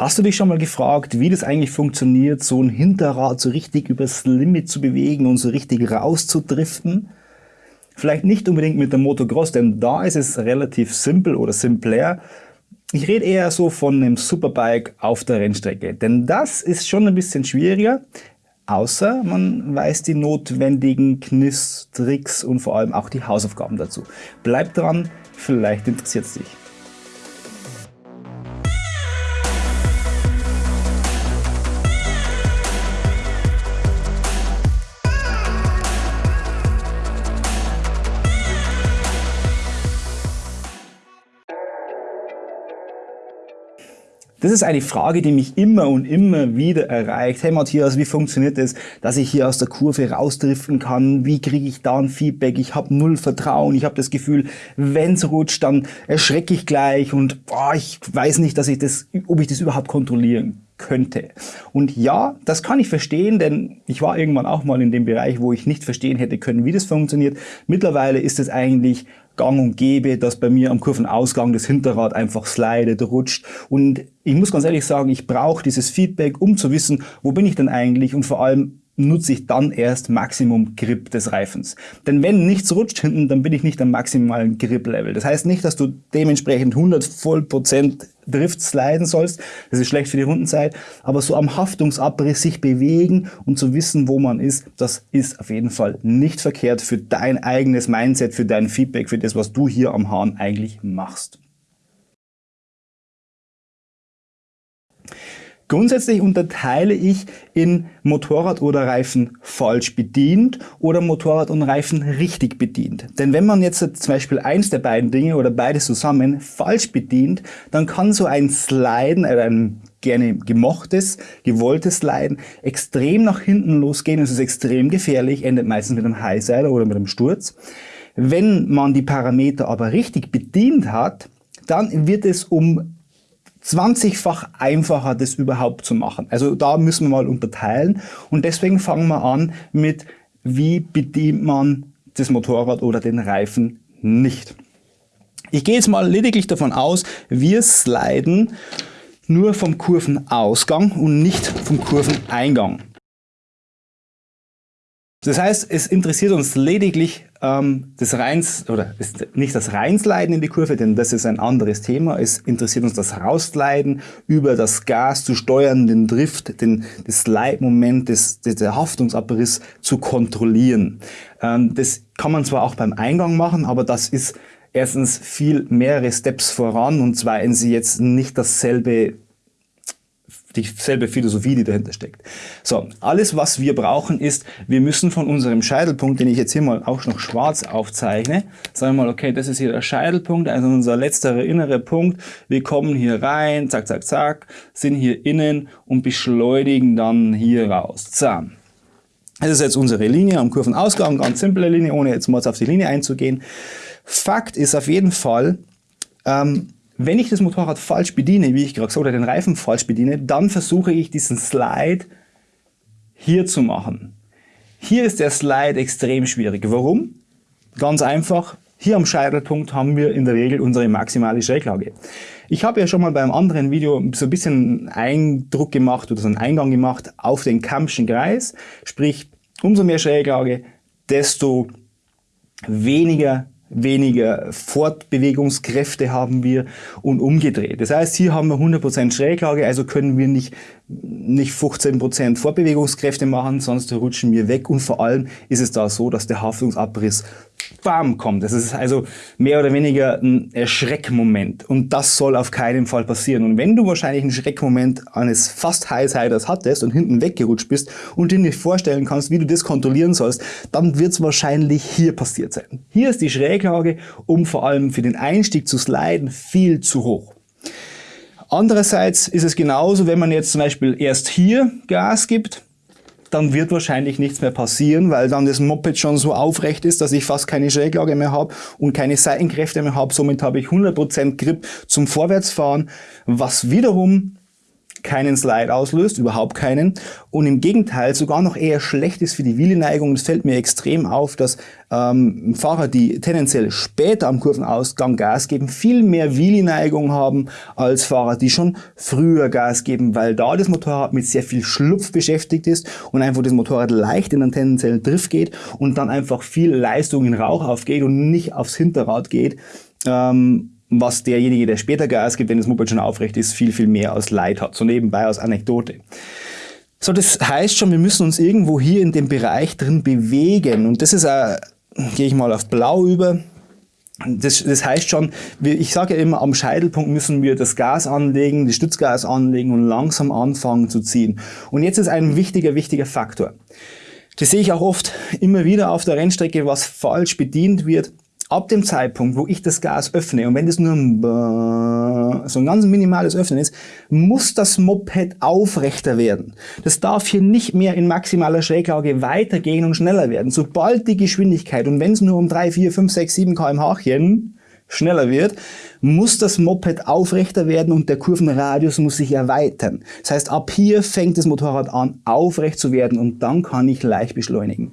Hast du dich schon mal gefragt, wie das eigentlich funktioniert, so ein Hinterrad so richtig übers Limit zu bewegen und so richtig rauszudriften? Vielleicht nicht unbedingt mit dem Motocross, denn da ist es relativ simpel oder simpler. Ich rede eher so von einem Superbike auf der Rennstrecke, denn das ist schon ein bisschen schwieriger, außer man weiß die notwendigen Kniss, Tricks und vor allem auch die Hausaufgaben dazu. Bleib dran, vielleicht interessiert es dich. Das ist eine Frage, die mich immer und immer wieder erreicht. Hey Matthias, wie funktioniert es, dass ich hier aus der Kurve rausdriften kann? Wie kriege ich da ein Feedback? Ich habe null Vertrauen. Ich habe das Gefühl, wenn es rutscht, dann erschrecke ich gleich und boah, ich weiß nicht, dass ich das, ob ich das überhaupt kontrollieren könnte. Und ja, das kann ich verstehen, denn ich war irgendwann auch mal in dem Bereich, wo ich nicht verstehen hätte können, wie das funktioniert. Mittlerweile ist es eigentlich gang und gäbe, dass bei mir am Kurvenausgang das Hinterrad einfach slidet, rutscht. Und ich muss ganz ehrlich sagen, ich brauche dieses Feedback, um zu wissen, wo bin ich denn eigentlich und vor allem, nutze ich dann erst Maximum Grip des Reifens. Denn wenn nichts rutscht hinten, dann bin ich nicht am maximalen Grip-Level. Das heißt nicht, dass du dementsprechend 100 voll Prozent Drift sliden sollst. Das ist schlecht für die Rundenzeit. Aber so am Haftungsabriss sich bewegen und zu wissen, wo man ist, das ist auf jeden Fall nicht verkehrt für dein eigenes Mindset, für dein Feedback, für das, was du hier am Hahn eigentlich machst. Grundsätzlich unterteile ich in Motorrad oder Reifen falsch bedient oder Motorrad und Reifen richtig bedient. Denn wenn man jetzt zum Beispiel eins der beiden Dinge oder beides zusammen falsch bedient, dann kann so ein Sliden, äh, ein gerne gemochtes, gewolltes Sliden extrem nach hinten losgehen. Es ist extrem gefährlich, endet meistens mit einem Highsider oder mit einem Sturz. Wenn man die Parameter aber richtig bedient hat, dann wird es um 20-fach einfacher, das überhaupt zu machen. Also da müssen wir mal unterteilen und deswegen fangen wir an mit, wie bedient man das Motorrad oder den Reifen nicht. Ich gehe jetzt mal lediglich davon aus, wir sliden nur vom Kurvenausgang und nicht vom Kurveneingang. Das heißt, es interessiert uns lediglich ähm, das Reins, oder ist nicht das Reinsleiden in die Kurve, denn das ist ein anderes Thema. Es interessiert uns das Rausleiden über das Gas zu steuern, den Drift, den, das Slide-Moment, das, der Haftungsabriss zu kontrollieren. Ähm, das kann man zwar auch beim Eingang machen, aber das ist erstens viel mehrere Steps voran und zweitens jetzt nicht dasselbe dieselbe Philosophie, die dahinter steckt. So, alles was wir brauchen ist, wir müssen von unserem Scheitelpunkt, den ich jetzt hier mal auch noch schwarz aufzeichne, sagen wir mal, okay, das ist hier der Scheitelpunkt, also unser letzter innere Punkt. Wir kommen hier rein, zack, zack, zack, sind hier innen und beschleunigen dann hier raus. So. Das ist jetzt unsere Linie am Kurvenausgang, ganz simple Linie, ohne jetzt mal auf die Linie einzugehen. Fakt ist auf jeden Fall, ähm, wenn ich das Motorrad falsch bediene, wie ich gerade gesagt oder den Reifen falsch bediene, dann versuche ich diesen Slide hier zu machen. Hier ist der Slide extrem schwierig. Warum? Ganz einfach, hier am Scheitelpunkt haben wir in der Regel unsere maximale Schräglage. Ich habe ja schon mal beim anderen Video so ein bisschen Eindruck gemacht oder so einen Eingang gemacht auf den Kampschen Kreis. Sprich, umso mehr Schräglage, desto weniger weniger Fortbewegungskräfte haben wir und umgedreht. Das heißt, hier haben wir 100% Schräglage, also können wir nicht, nicht 15% Fortbewegungskräfte machen, sonst rutschen wir weg und vor allem ist es da so, dass der Haftungsabriss bam kommt. Das ist also mehr oder weniger ein Erschreckmoment und das soll auf keinen Fall passieren. Und wenn du wahrscheinlich einen Schreckmoment eines fast Highsiders hattest und hinten weggerutscht bist und dir nicht vorstellen kannst, wie du das kontrollieren sollst, dann wird es wahrscheinlich hier passiert sein. Hier ist die Schräglage, um vor allem für den Einstieg zu sliden, viel zu hoch. Andererseits ist es genauso, wenn man jetzt zum Beispiel erst hier Gas gibt dann wird wahrscheinlich nichts mehr passieren, weil dann das Moped schon so aufrecht ist, dass ich fast keine Schräglage mehr habe und keine Seitenkräfte mehr habe. Somit habe ich 100% Grip zum Vorwärtsfahren, was wiederum keinen Slide auslöst, überhaupt keinen. Und im Gegenteil sogar noch eher schlecht ist für die Wheelie-Neigung. Es fällt mir extrem auf, dass ähm, Fahrer, die tendenziell später am Kurvenausgang Gas geben, viel mehr Wheelie-Neigung haben als Fahrer, die schon früher Gas geben, weil da das Motorrad mit sehr viel Schlupf beschäftigt ist und einfach das Motorrad leicht in einen tendenziellen Drift geht und dann einfach viel Leistung in Rauch aufgeht und nicht aufs Hinterrad geht. Ähm, was derjenige, der später Gas gibt, wenn das Moped schon aufrecht ist, viel, viel mehr als Leid hat. So nebenbei als Anekdote. So, das heißt schon, wir müssen uns irgendwo hier in dem Bereich drin bewegen. Und das ist, äh, gehe ich mal auf blau über, das, das heißt schon, ich sage ja immer, am Scheitelpunkt müssen wir das Gas anlegen, das Stützgas anlegen und langsam anfangen zu ziehen. Und jetzt ist ein wichtiger, wichtiger Faktor. Das sehe ich auch oft immer wieder auf der Rennstrecke, was falsch bedient wird. Ab dem Zeitpunkt, wo ich das Gas öffne, und wenn das nur ein so ein ganz minimales Öffnen ist, muss das Moped aufrechter werden. Das darf hier nicht mehr in maximaler Schräglage weitergehen und schneller werden. Sobald die Geschwindigkeit, und wenn es nur um 3, 4, 5, 6, 7 kmh schneller wird, muss das Moped aufrechter werden und der Kurvenradius muss sich erweitern. Das heißt, ab hier fängt das Motorrad an, aufrecht zu werden und dann kann ich leicht beschleunigen.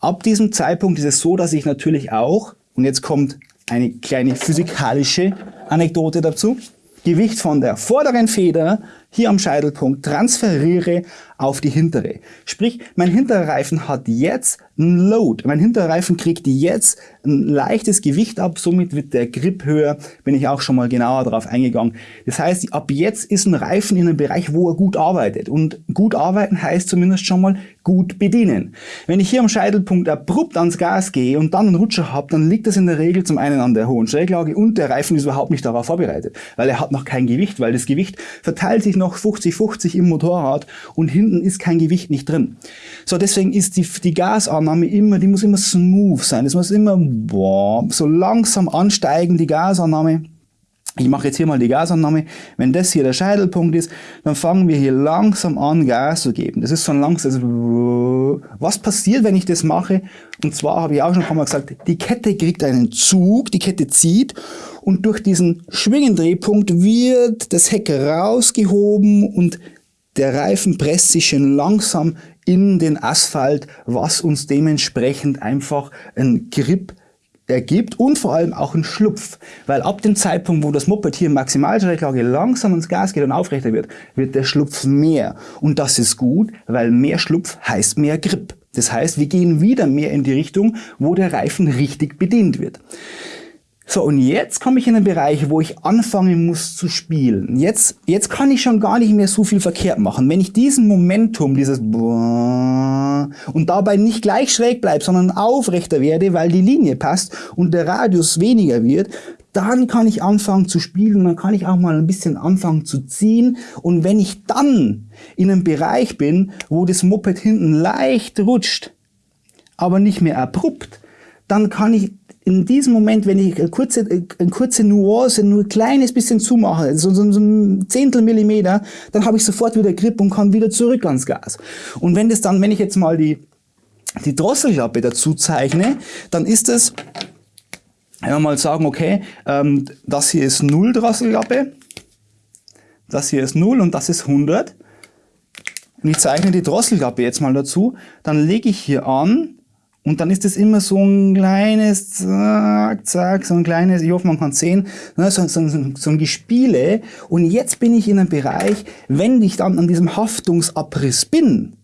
Ab diesem Zeitpunkt ist es so, dass ich natürlich auch und jetzt kommt eine kleine physikalische Anekdote dazu. Gewicht von der vorderen Feder hier am Scheitelpunkt transferiere auf die hintere. Sprich, mein hinterer Reifen hat jetzt ein Load. Mein hinterer Reifen kriegt jetzt ein leichtes Gewicht ab, somit wird der Grip höher, bin ich auch schon mal genauer darauf eingegangen. Das heißt, ab jetzt ist ein Reifen in einem Bereich, wo er gut arbeitet. Und gut arbeiten heißt zumindest schon mal gut bedienen. Wenn ich hier am Scheitelpunkt abrupt ans Gas gehe und dann einen Rutscher habe, dann liegt das in der Regel zum einen an der hohen Schräglage und der Reifen ist überhaupt nicht darauf vorbereitet, weil er hat noch kein Gewicht, weil das Gewicht verteilt sich noch 50-50 im Motorrad und hinten ist kein Gewicht nicht drin. So, deswegen ist die, die Gasannahme immer, die muss immer smooth sein. Es muss immer boah, so langsam ansteigen, die Gasannahme. Ich mache jetzt hier mal die Gasannahme. Wenn das hier der Scheitelpunkt ist, dann fangen wir hier langsam an, Gas zu geben. Das ist so ein langsam. Also, was passiert, wenn ich das mache? Und zwar habe ich auch schon ein paar Mal gesagt, die Kette kriegt einen Zug, die Kette zieht und durch diesen Schwingendrehpunkt wird das Heck rausgehoben und der Reifen presst sich schön langsam in den Asphalt, was uns dementsprechend einfach ein Grip ergibt und vor allem auch ein Schlupf. Weil ab dem Zeitpunkt, wo das Moped hier Maximalschräglage langsam ins Gas geht und aufrechter wird, wird der Schlupf mehr. Und das ist gut, weil mehr Schlupf heißt mehr Grip. Das heißt, wir gehen wieder mehr in die Richtung, wo der Reifen richtig bedient wird. So, und jetzt komme ich in einen Bereich, wo ich anfangen muss zu spielen. Jetzt, jetzt kann ich schon gar nicht mehr so viel verkehrt machen. Wenn ich diesen Momentum, dieses und dabei nicht gleich schräg bleibe, sondern aufrechter werde, weil die Linie passt und der Radius weniger wird, dann kann ich anfangen zu spielen, dann kann ich auch mal ein bisschen anfangen zu ziehen. Und wenn ich dann in einem Bereich bin, wo das Moped hinten leicht rutscht, aber nicht mehr abrupt, dann kann ich in diesem Moment, wenn ich eine kurze, eine kurze Nuance, nur ein kleines bisschen zumache, so, so, so ein Zehntel Millimeter, dann habe ich sofort wieder Grip und kann wieder zurück ans Gas. Und wenn das dann, wenn ich jetzt mal die, die Drosselklappe dazu zeichne, dann ist es, wenn wir mal sagen, okay, ähm, das hier ist 0 Drosselklappe, das hier ist 0 und das ist 100. Und ich zeichne die Drosselklappe jetzt mal dazu, dann lege ich hier an, und dann ist es immer so ein kleines, zack, zack, so ein kleines, ich hoffe, man kann es sehen, ne, so, so, so, ein Gespiele. Und jetzt bin ich in einem Bereich, wenn ich dann an diesem Haftungsabriss bin,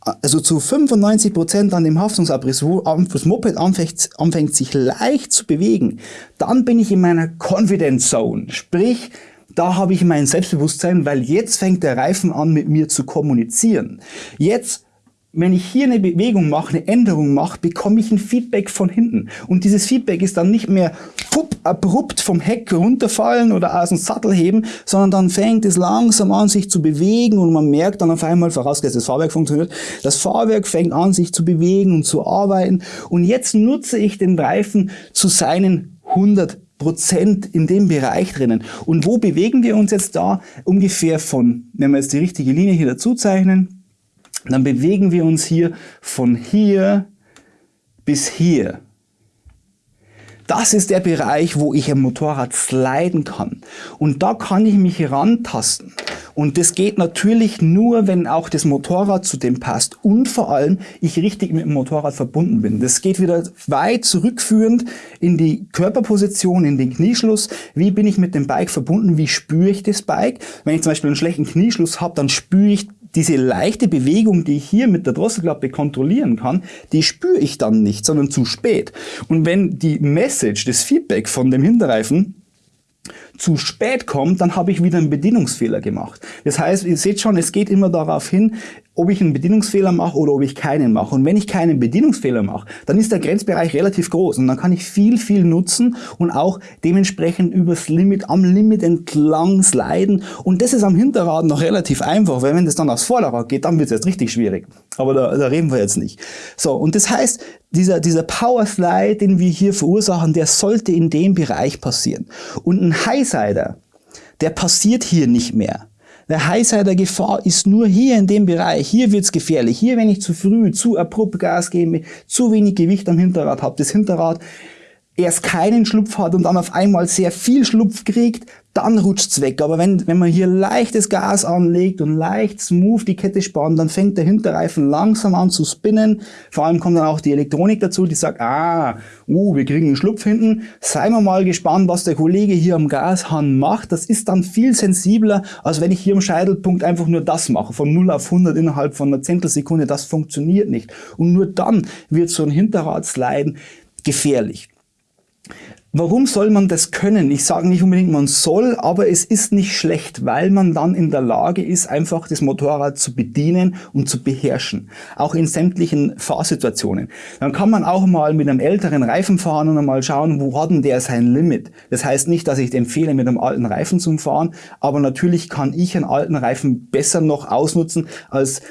also zu 95 Prozent an dem Haftungsabriss, wo das Moped anfängt, anfängt sich leicht zu bewegen, dann bin ich in meiner Confidence Zone. Sprich, da habe ich mein Selbstbewusstsein, weil jetzt fängt der Reifen an, mit mir zu kommunizieren. Jetzt wenn ich hier eine Bewegung mache, eine Änderung mache, bekomme ich ein Feedback von hinten. Und dieses Feedback ist dann nicht mehr pup, abrupt vom Heck runterfallen oder aus dem Sattel heben, sondern dann fängt es langsam an, sich zu bewegen und man merkt dann auf einmal, vorausgesetzt das Fahrwerk funktioniert, das Fahrwerk fängt an, sich zu bewegen und zu arbeiten. Und jetzt nutze ich den Reifen zu seinen 100 Prozent in dem Bereich drinnen. Und wo bewegen wir uns jetzt da? Ungefähr von, wenn wir jetzt die richtige Linie hier dazu zeichnen, dann bewegen wir uns hier von hier bis hier. Das ist der Bereich, wo ich am Motorrad sliden kann. Und da kann ich mich rantasten. Und das geht natürlich nur, wenn auch das Motorrad zu dem passt und vor allem ich richtig mit dem Motorrad verbunden bin. Das geht wieder weit zurückführend in die Körperposition, in den Knieschluss. Wie bin ich mit dem Bike verbunden? Wie spüre ich das Bike? Wenn ich zum Beispiel einen schlechten Knieschluss habe, dann spüre ich diese leichte Bewegung, die ich hier mit der Drosselklappe kontrollieren kann, die spüre ich dann nicht, sondern zu spät. Und wenn die Message, das Feedback von dem Hinterreifen zu spät kommt, dann habe ich wieder einen Bedienungsfehler gemacht. Das heißt, ihr seht schon, es geht immer darauf hin, ob ich einen Bedienungsfehler mache oder ob ich keinen mache. Und wenn ich keinen Bedienungsfehler mache, dann ist der Grenzbereich relativ groß und dann kann ich viel, viel nutzen und auch dementsprechend übers Limit, am Limit entlang sliden. Und das ist am Hinterrad noch relativ einfach, weil wenn das dann aufs Vorderrad geht, dann wird es jetzt richtig schwierig. Aber da, da reden wir jetzt nicht. So, und das heißt, dieser, dieser Power Slide, den wir hier verursachen, der sollte in dem Bereich passieren. Und ein Highsider, der passiert hier nicht mehr. Der Highsider Gefahr ist nur hier in dem Bereich. Hier wird's gefährlich. Hier, wenn ich zu früh, zu abrupt Gas gebe, zu wenig Gewicht am Hinterrad habe, das Hinterrad erst keinen Schlupf hat und dann auf einmal sehr viel Schlupf kriegt, dann rutscht's weg. Aber wenn, wenn man hier leichtes Gas anlegt und leicht smooth die Kette spannt, dann fängt der Hinterreifen langsam an zu spinnen. Vor allem kommt dann auch die Elektronik dazu, die sagt, ah, uh, wir kriegen einen Schlupf hinten. Seien wir mal gespannt, was der Kollege hier am Gashahn macht. Das ist dann viel sensibler, als wenn ich hier am Scheitelpunkt einfach nur das mache. Von 0 auf 100 innerhalb von einer Zehntelsekunde, das funktioniert nicht. Und nur dann wird so ein Hinterradsliden gefährlich. Warum soll man das können? Ich sage nicht unbedingt, man soll, aber es ist nicht schlecht, weil man dann in der Lage ist, einfach das Motorrad zu bedienen und zu beherrschen. Auch in sämtlichen Fahrsituationen. Dann kann man auch mal mit einem älteren Reifen fahren und einmal schauen, wo hat denn der sein Limit. Das heißt nicht, dass ich empfehle, mit einem alten Reifen zu fahren, aber natürlich kann ich einen alten Reifen besser noch ausnutzen als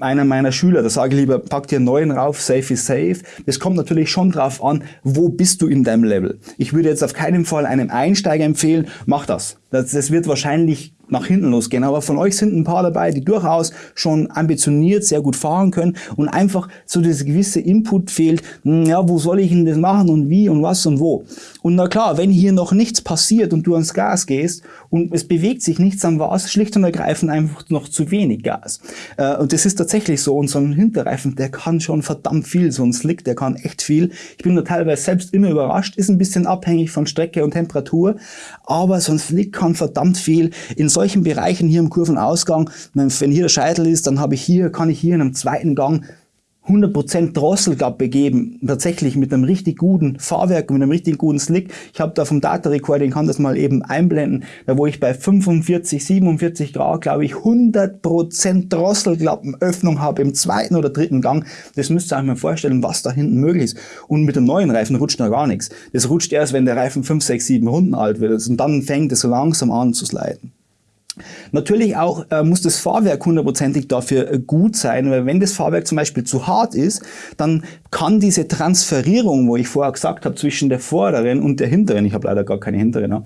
einer meiner Schüler, da sage ich lieber, pack dir einen neuen rauf, safe is safe. Das kommt natürlich schon drauf an, wo bist du in deinem Level. Ich würde jetzt auf keinen Fall einem Einsteiger empfehlen, mach das. Das, das wird wahrscheinlich nach hinten losgehen. Aber von euch sind ein paar dabei, die durchaus schon ambitioniert, sehr gut fahren können und einfach so dieser gewisse Input fehlt, hm, ja, wo soll ich denn das machen und wie und was und wo. Und na klar, wenn hier noch nichts passiert und du ans Gas gehst und es bewegt sich nichts, dann war es schlicht und ergreifend einfach noch zu wenig Gas. Äh, und das ist tatsächlich so. Und so ein Hinterreifen, der kann schon verdammt viel. So ein Slick, der kann echt viel. Ich bin da teilweise selbst immer überrascht, ist ein bisschen abhängig von Strecke und Temperatur, aber so ein Slick kann verdammt viel. In solchen Bereichen hier im Kurvenausgang, wenn hier der Scheitel ist, dann habe ich hier, kann ich hier in einem zweiten Gang 100% Drosselklappe geben, tatsächlich mit einem richtig guten Fahrwerk, mit einem richtig guten Slick. Ich habe da vom Data Recording, kann das mal eben einblenden, da wo ich bei 45, 47 Grad, glaube ich, 100% Drosselklappenöffnung habe im zweiten oder dritten Gang. Das müsst ihr euch mal vorstellen, was da hinten möglich ist. Und mit dem neuen Reifen rutscht noch gar nichts. Das rutscht erst, wenn der Reifen 5, 6, 7 Runden alt wird. Und dann fängt es so langsam an zu sliden. Natürlich auch äh, muss das Fahrwerk hundertprozentig dafür äh, gut sein, weil wenn das Fahrwerk zum Beispiel zu hart ist, dann kann diese Transferierung, wo ich vorher gesagt habe, zwischen der vorderen und der hinteren, ich habe leider gar keine hinteren, ne,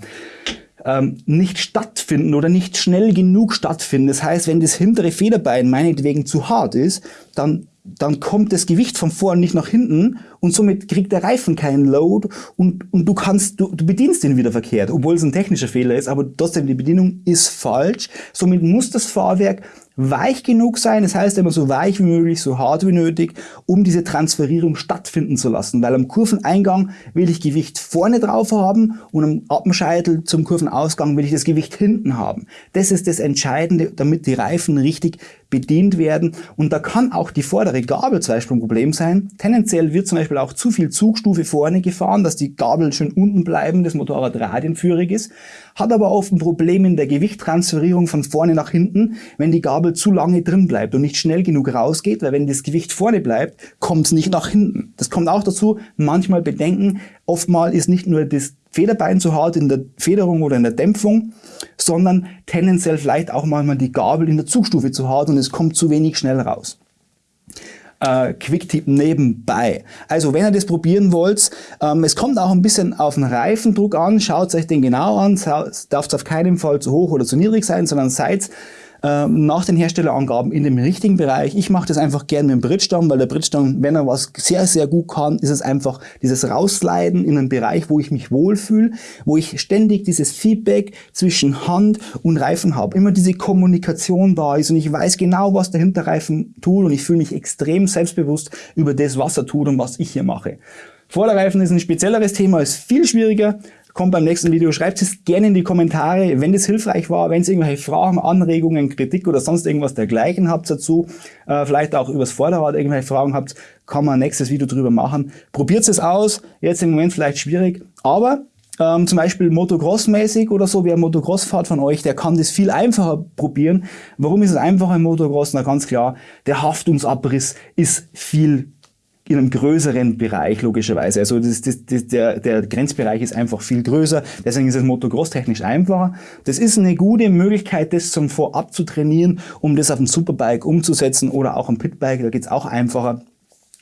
ähm, nicht stattfinden oder nicht schnell genug stattfinden. Das heißt, wenn das hintere Federbein meinetwegen zu hart ist, dann dann kommt das Gewicht von vorn nicht nach hinten und somit kriegt der Reifen keinen Load und, und du kannst, du, du bedienst ihn wieder verkehrt, obwohl es ein technischer Fehler ist, aber trotzdem die Bedienung ist falsch. Somit muss das Fahrwerk weich genug sein, das heißt immer so weich wie möglich, so hart wie nötig, um diese Transferierung stattfinden zu lassen, weil am Kurveneingang will ich Gewicht vorne drauf haben und am Appenscheitel zum Kurvenausgang will ich das Gewicht hinten haben. Das ist das Entscheidende, damit die Reifen richtig bedient werden und da kann auch die vordere Gabel zum Beispiel ein Problem sein. Tendenziell wird zum Beispiel auch zu viel Zugstufe vorne gefahren, dass die Gabel schön unten bleiben, das Motorrad radienführig ist, hat aber oft ein Problem in der Gewichttransferierung von vorne nach hinten, wenn die Gabel zu lange drin bleibt und nicht schnell genug rausgeht, weil wenn das Gewicht vorne bleibt, kommt es nicht nach hinten. Das kommt auch dazu, manchmal bedenken, oftmal ist nicht nur das Federbein zu hart in der Federung oder in der Dämpfung, sondern tendenziell vielleicht auch manchmal die Gabel in der Zugstufe zu hart und es kommt zu wenig schnell raus. Äh, Quicktip nebenbei. Also wenn ihr das probieren wollt, ähm, es kommt auch ein bisschen auf den Reifendruck an, schaut euch den genau an, darf es auf keinen Fall zu hoch oder zu niedrig sein, sondern seid nach den Herstellerangaben in dem richtigen Bereich. Ich mache das einfach gerne mit dem Bridgestone, weil der Bridgestone, wenn er was sehr, sehr gut kann, ist es einfach dieses Rausleiten in einen Bereich, wo ich mich wohlfühle, wo ich ständig dieses Feedback zwischen Hand und Reifen habe. Immer diese Kommunikation da ist und ich weiß genau, was der Hinterreifen tut und ich fühle mich extrem selbstbewusst über das, was er tut und was ich hier mache. Vorderreifen ist ein spezielleres Thema, ist viel schwieriger, kommt beim nächsten Video. Schreibt es gerne in die Kommentare, wenn das hilfreich war, wenn ihr irgendwelche Fragen, Anregungen, Kritik oder sonst irgendwas dergleichen habt dazu, äh, vielleicht auch übers Vorderrad irgendwelche Fragen habt, kann man ein nächstes Video drüber machen. Probiert es aus, jetzt im Moment vielleicht schwierig, aber ähm, zum Beispiel Motocross-mäßig oder so, wer Motocross fahrt von euch, der kann das viel einfacher probieren. Warum ist es einfacher im Motocross? Na ganz klar, der Haftungsabriss ist viel in einem größeren Bereich logischerweise. Also das, das, das, der, der Grenzbereich ist einfach viel größer, deswegen ist es Motocross technisch einfacher. Das ist eine gute Möglichkeit, das zum Vorab zu trainieren, um das auf ein Superbike umzusetzen oder auch am Pitbike, da geht's auch einfacher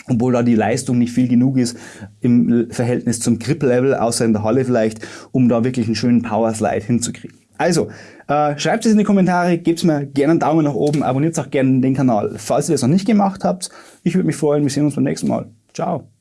obwohl da die Leistung nicht viel genug ist im Verhältnis zum Grip-Level, außer in der Halle vielleicht, um da wirklich einen schönen Power-Slide hinzukriegen. Also, äh, schreibt es in die Kommentare, gebt mir gerne einen Daumen nach oben, abonniert auch gerne den Kanal, falls ihr das noch nicht gemacht habt. Ich würde mich freuen, wir sehen uns beim nächsten Mal. Ciao.